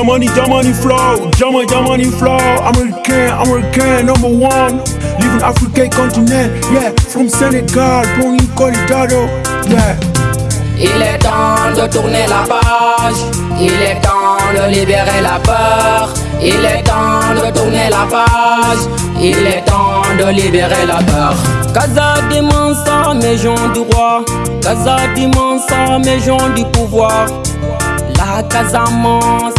Germany, Germany flow, Germany, Germany flow, American, American, number one. Living African continent, yeah, from Senegal, born in Colorado, yeah. Il est temps de tourner la page, il est temps de libérer la peur, il est temps de tourner la page, il est temps de libérer la peur. Casa d'immense, gens du roi, Casa d'immense, gens du pouvoir. La Casamance,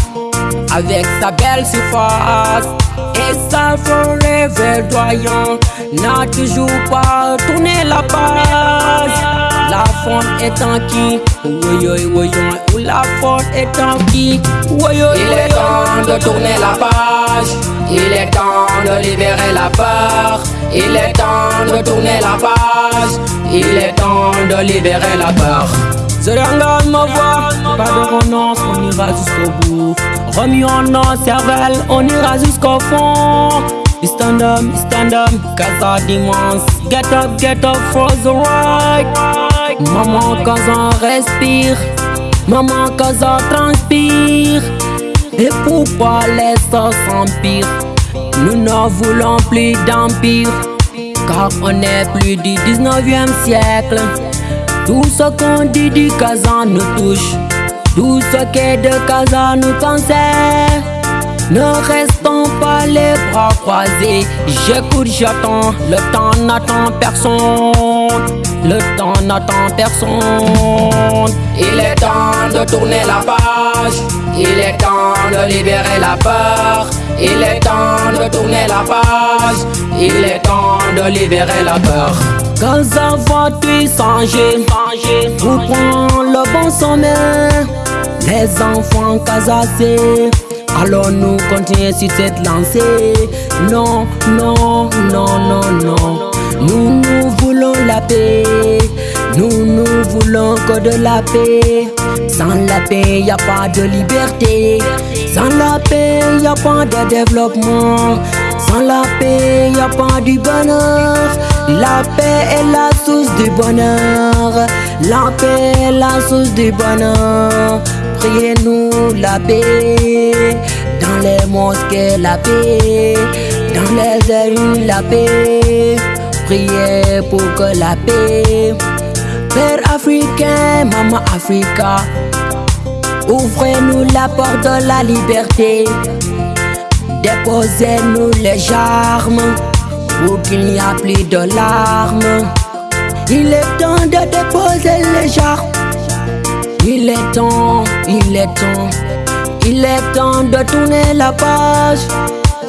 avec sa belle surface. Et sa forêt verdoyante, n'a toujours pas tourné la page. La faune est en qui? Ou la faune est en qui? Il est temps de tourner la page. Il est temps de libérer la peur. Il est temps de tourner la page. Il est temps de libérer la peur Zeranga ma voix, pas de renonce, on ira jusqu'au bout. Remis en nos cervelle, on ira jusqu'au fond. Stand up, stand up, Casa d'immense. Get up, get up for the right. Maman, Casa respire. Maman, Casa transpire. Et pourquoi laisse s'empire? Nous ne voulons plus d'empire. Car on n'est plus du 19e siècle. Tout ce qu'on dit du Casa nous touche. Tout ce qui est de Casa nous concerne. Ne restons pas les bras croisés. J'écoute, j'attends. Le temps n'attend personne. Le temps n'attend personne. Il est temps de tourner la page. Il est temps de libérer la peur. Il est temps de tourner la page. Il est temps de libérer la peur. Quand ça va-tu changer? Vous prend le bon sommet. Les enfants casassés. Alors nous continuons sur cette lancée. Non, non, non, non, non. Que de la paix. Sans la paix, y a pas de liberté. Sans la paix, y a pas de développement. Sans la paix, y a pas du bonheur. La paix est la source du bonheur. La paix est la source du bonheur. Priez-nous la paix. Dans les mosquées, la paix. Dans les rues, la paix. Priez pour que la paix. Père africain, maman Africa. Ouvrez-nous la porte de la liberté. Déposez-nous les charmes pour qu'il n'y a plus de larmes. Il est temps de déposer les charmes. Il est temps, il est temps, il est temps de tourner la page.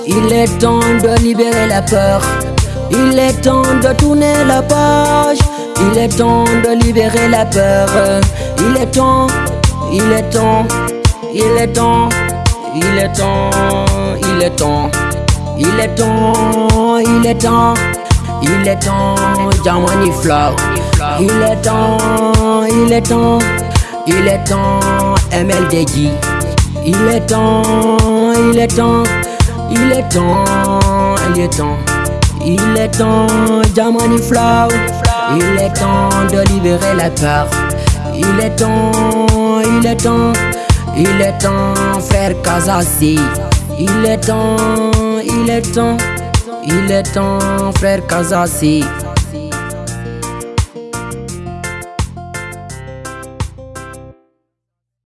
Il est temps de libérer la peur. Il est temps de tourner la page. Il est temps de libérer la peur. Il est temps, il est temps, il est temps, il est temps, il est temps, il est temps, il est temps, il est temps, Jamani Flow. Il est temps, il est temps, il est temps, MLDJ. Il est temps, il est temps, il est temps, il est temps, il est temps, Jamani Flow. Il est temps de libérer la peur. Il est temps, il est temps, il est temps, frère Kazassi. Il est temps, il est temps, il est temps, frère Kazassi.